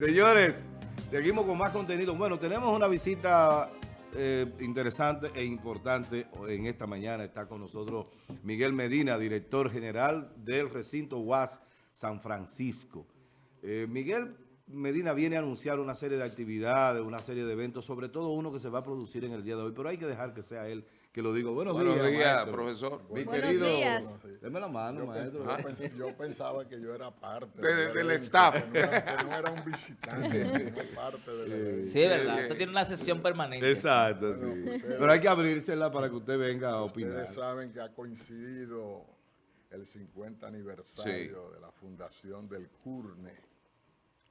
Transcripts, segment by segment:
Señores, seguimos con más contenido. Bueno, tenemos una visita eh, interesante e importante en esta mañana. Está con nosotros Miguel Medina, director general del recinto UAS San Francisco. Eh, Miguel Medina viene a anunciar una serie de actividades, una serie de eventos, sobre todo uno que se va a producir en el día de hoy, pero hay que dejar que sea él que lo diga. Buenos, Buenos días, profesor. Mi querido, días. Deme la mano, maestro. yo, pensaba que yo era parte del staff. Que no, era, un visitante, no parte de la Sí, verdad. Usted tiene una sesión permanente. Exacto, sí. pero hay que abrírsela para que usted venga a opinar. Ustedes saben que ha coincidido el 50 aniversario de la fundación del CURNE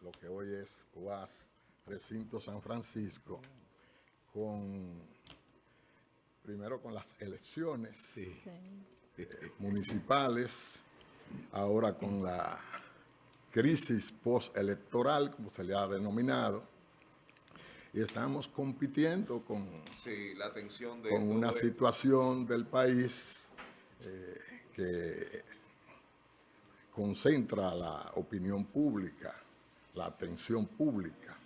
lo que hoy es UAS, Recinto San Francisco, con primero con las elecciones eh, municipales, ahora con la crisis postelectoral, como se le ha denominado, y estamos compitiendo con, la atención de con una situación del país eh, que concentra la opinión pública la atención pública.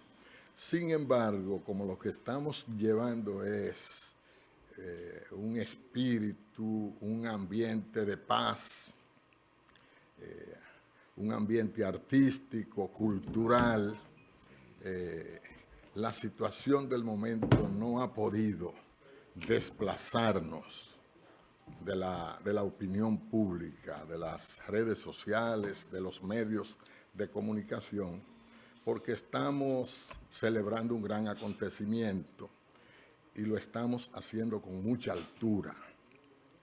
Sin embargo, como lo que estamos llevando es eh, un espíritu, un ambiente de paz, eh, un ambiente artístico, cultural, eh, la situación del momento no ha podido desplazarnos de la, de la opinión pública, de las redes sociales, de los medios de comunicación, porque estamos celebrando un gran acontecimiento y lo estamos haciendo con mucha altura,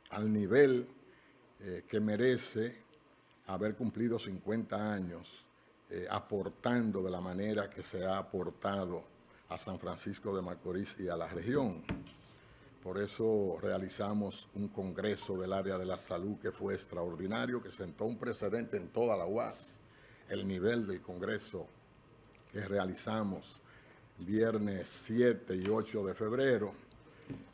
al nivel eh, que merece haber cumplido 50 años, eh, aportando de la manera que se ha aportado a San Francisco de Macorís y a la región. Por eso realizamos un congreso del área de la salud que fue extraordinario, que sentó un precedente en toda la UAS, el nivel del congreso que realizamos viernes 7 y 8 de febrero.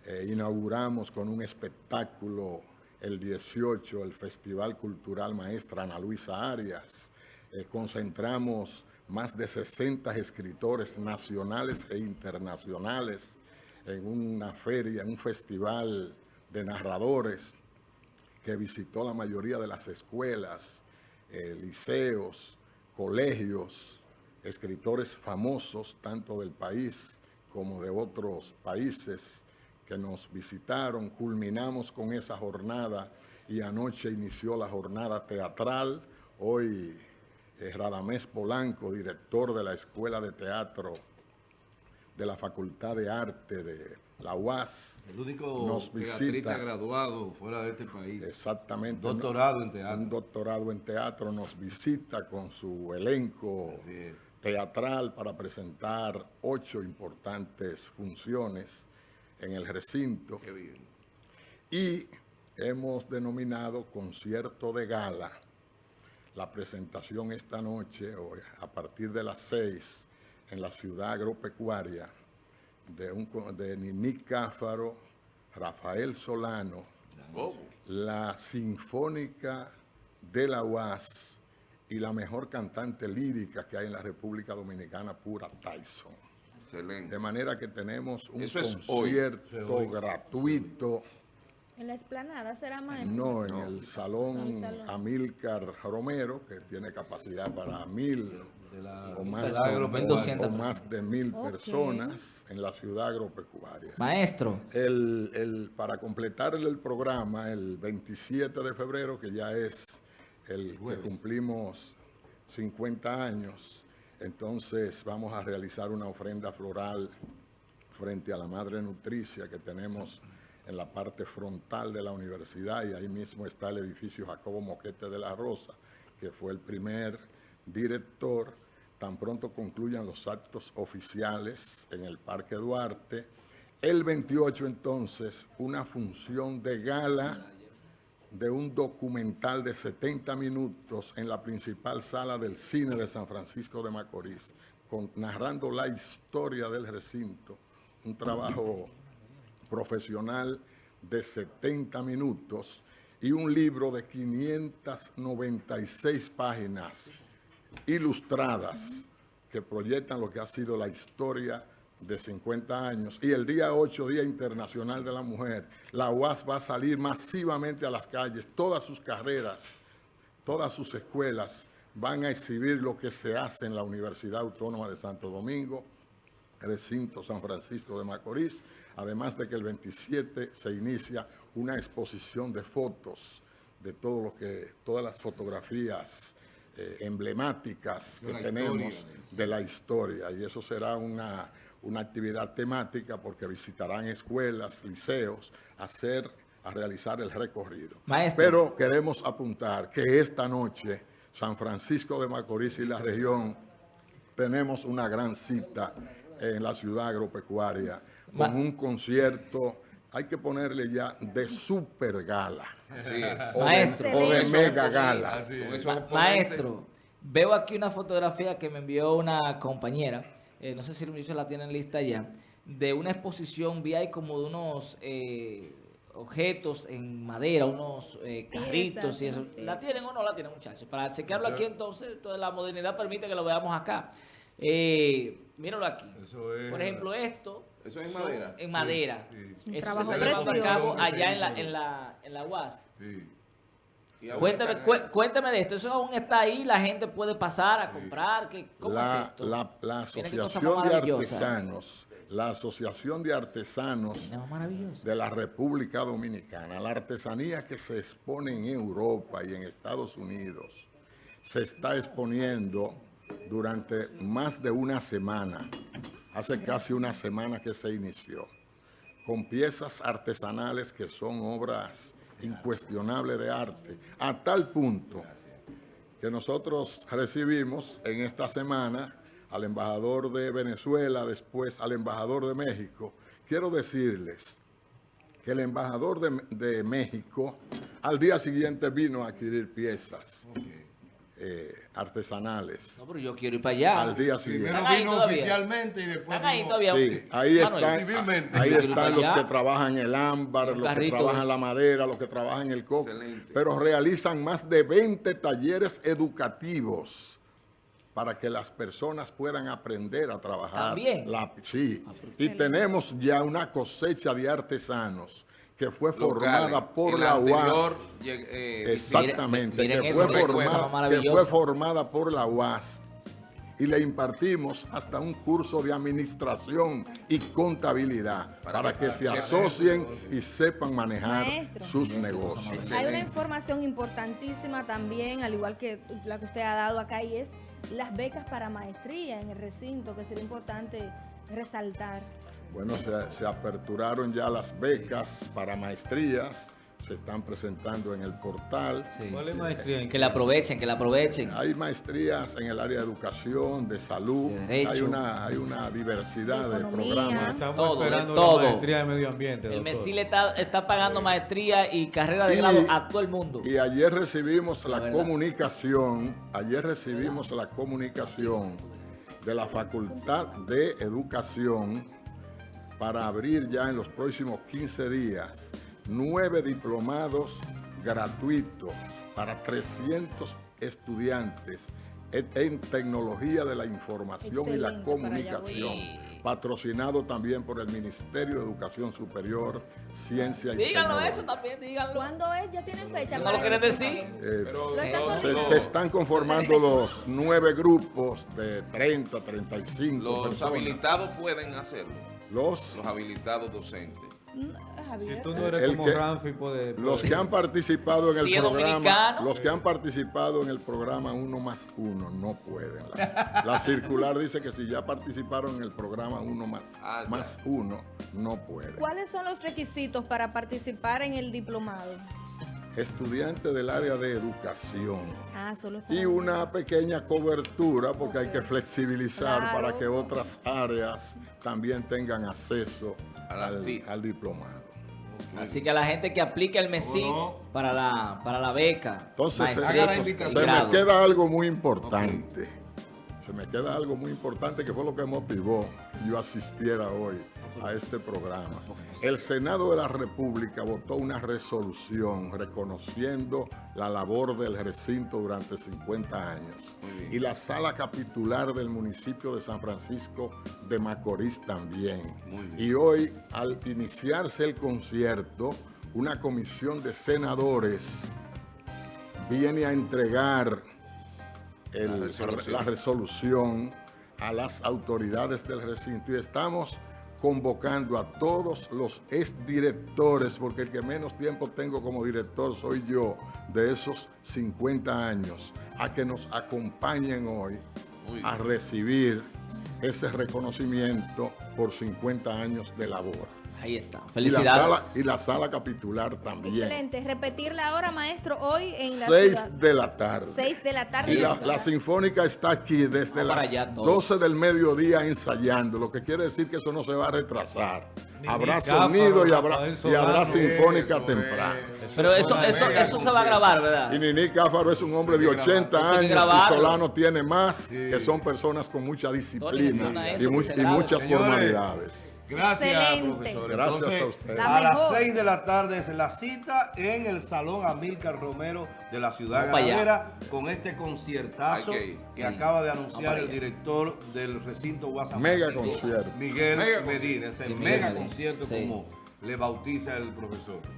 Eh, inauguramos con un espectáculo el 18, el Festival Cultural Maestra Ana Luisa Arias. Eh, concentramos más de 60 escritores nacionales e internacionales en una feria, en un festival de narradores que visitó la mayoría de las escuelas, eh, liceos, colegios, escritores famosos, tanto del país como de otros países que nos visitaron. Culminamos con esa jornada y anoche inició la jornada teatral. Hoy eh, Radamés Polanco, director de la Escuela de Teatro de la Facultad de Arte de la UAS. El único nos visita, graduado fuera de este país. Exactamente. Doctorado en teatro. Un doctorado en teatro nos visita con su elenco teatral para presentar ocho importantes funciones en el recinto. Qué bien. Y hemos denominado concierto de gala la presentación esta noche, a partir de las seis, en la ciudad agropecuaria, de, un, de Nini Cáfaro, Rafael Solano, oh. la Sinfónica de la UAS y la mejor cantante lírica que hay en la República Dominicana, pura Tyson. Excelente. De manera que tenemos un concierto gratuito. ¿En la explanada será maestro? No, en el salón, Amílcar Romero, que tiene capacidad para mil o, más de, más de mil personas en la ciudad agropecuaria. Maestro. El, el, para completar el, programa, el 27 de febrero, que ya es el que cumplimos 50 años, entonces vamos a realizar una ofrenda floral frente a la Madre Nutricia que tenemos en la parte frontal de la universidad y ahí mismo está el edificio Jacobo Moquete de la Rosa, que fue el primer director. Tan pronto concluyan los actos oficiales en el Parque Duarte. El 28 entonces, una función de gala de un documental de 70 minutos en la principal sala del cine de San Francisco de Macorís, con, narrando la historia del recinto, un trabajo profesional de 70 minutos y un libro de 596 páginas ilustradas que proyectan lo que ha sido la historia de 50 años. Y el día 8, Día Internacional de la Mujer, la UAS va a salir masivamente a las calles, todas sus carreras, todas sus escuelas van a exhibir lo que se hace en la Universidad Autónoma de Santo Domingo, recinto San Francisco de Macorís, además de que el 27 se inicia una exposición de fotos de todo lo que, todas las fotografías eh, emblemáticas que tenemos historia. de la historia y eso será una, una actividad temática porque visitarán escuelas, liceos, a hacer, a realizar el recorrido. Maestro. Pero queremos apuntar que esta noche San Francisco de Macorís y la región tenemos una gran cita en la ciudad agropecuaria con Ma- un concierto, hay que ponerle ya de super gala Así es. o de, o mega gala. Ma- maestro, veo aquí una fotografía que me envió una compañera, eh, no sé si Luis la tienen lista ya, de una exposición, vi ahí como de unos eh, objetos en madera, unos eh, carritos y eso. ¿La tienen o no la tienen, muchachos? Para chequearlo aquí entonces, toda la modernidad permite que lo veamos acá. Eh, míralo aquí. Eso es- Por ejemplo, esto. ¿Eso es en madera? En madera. sí. Un Eso trabajo se está llevando a precioso. cabo allá en la, en la, en la UAS. Sí. Cuéntame, cuéntame de esto. ¿Eso aún está ahí? ¿La gente puede pasar a comprar? ¿Qué, ¿Cómo la, es esto? la- la Asociación de. Artesanos, la Asociación de Artesanos de la República Dominicana, la artesanía que se expone en Europa y en Estados Unidos, se está exponiendo durante más de una semana, hace casi una semana que se inició, con piezas artesanales que son obras incuestionables de arte, a tal punto que nosotros recibimos en esta semana al embajador de Venezuela, después al embajador de México. Quiero decirles que el embajador de, de México al día siguiente vino a adquirir piezas eh, artesanales. No, pero yo quiero ir para allá. Al día siguiente. Primero ¿Están ahí vino todavía? oficialmente y después Están ahí todavía. Sí, ahí Manuel, están, ahí los que trabajan el ámbar, Los los que trabajan la madera, los que trabajan el coco, Excelente. pero realizan más de 20 talleres educativos para que las personas puedan aprender a trabajar. También. La, sí, Ah, pues y tenemos ya una cosecha de artesanos que fue locales. formada por la anterior, UAS. eh, Exactamente, Miren que, fue formada, que fue formada por la UAS y le impartimos hasta un curso de administración y contabilidad para, Para que que- se asocien y sepan manejar Maestro. sus negocios. Hay una información importantísima también, al igual que la que usted ha dado acá, y es las becas para maestría en el recinto, que sería importante resaltar. Bueno, se, se aperturaron ya las becas para maestrías, se están presentando en el portal. Sí. ¿Cuál es maestría en Que la aprovechen, que la aprovechen. Hay maestrías en el área de educación, de salud, De hay una, hay una diversidad De programas. Estamos Todo, de todo. la maestría de medio ambiente. El. MESIL está, está pagando maestría y carrera de Y- grado a todo el mundo. Y ayer recibimos la, comunicación, ayer recibimos la comunicación de la Facultad de Educación para abrir ya en los próximos 15 días nueve diplomados gratuitos para 300 estudiantes en, tecnología de la información y la comunicación, patrocinado también por el Ministerio de Educación Superior, Ciencia y Díganlo eso también, díganlo. ¿Cuándo es? ¿Ya tienen fecha? ¿No lo quieren decir? Eh, Pero Lo están los- se, coordinando. se están conformando los nueve grupos de 30, 35 los personas. habilitados pueden hacerlo. Los, Los habilitados docentes. Javier. Si tú no eres El como que- Ramfi, puede... los que han participado en el Si programa, los que han participado en el programa Uno más Uno no pueden. La, la circular dice que si ya participaron en el programa Uno más, Ah, más Uno, no pueden. ¿Cuáles son los requisitos para participar en el diplomado? Estudiante del área de educación. Ah, solo Y una pequeña cobertura porque hay que flexibilizar Claro. para que otras áreas también tengan acceso al, diplomado. Así que a la gente que aplique el MESIL ¿Cómo para la, para la beca. Entonces se, y invitación. se me queda algo muy importante. Se me queda algo muy importante que fue lo que motivó que yo asistiera hoy a este programa. El Senado de la República votó una resolución reconociendo la labor del recinto durante 50 años. Y la sala capitular del municipio de San Francisco de Macorís también. Y hoy, al iniciarse el concierto, una comisión de senadores viene a entregar el- La resolución. la resolución a las autoridades del recinto y estamos convocando a todos los exdirectores, porque el que menos tiempo tengo como director soy yo, de esos 50 años, a que nos acompañen hoy a recibir ese reconocimiento por 50 años de labor. Ahí está. Y la, Felicidades. sala, y la sala capitular también. Excelente. Repetir la hora, maestro, hoy en la 6 ciudad. de la tarde. 6 de la tarde. Y la, Sinfónica está aquí desde las allá todos. 12 del mediodía ensayando, lo que quiere decir que eso no se va a retrasar. Ni habrá sonido y habrá, y habrá. Sinfónica Eso temprano. Pero eso, eso, eso se va a grabar, ¿verdad? Y Nini Cáfaro es un hombre de Hay que 80 grabarlo. Hay que años y. Solano tiene más, Sí. que son personas con mucha disciplina y, muchas Señores, formalidades. Gracias, Excelente. profesor. Gracias Entonces, a usted. La A las mejor. 6 de la tarde es la cita en el Salón Amílcar Romero de la Ciudad Vamos. Ganadera con este conciertazo que Sí. acaba de anunciar el director del recinto WhatsApp. Mega concierto. Miguel Mega Medina. Es el Sí, Miguel mega concierto Sí. como le bautiza el profesor.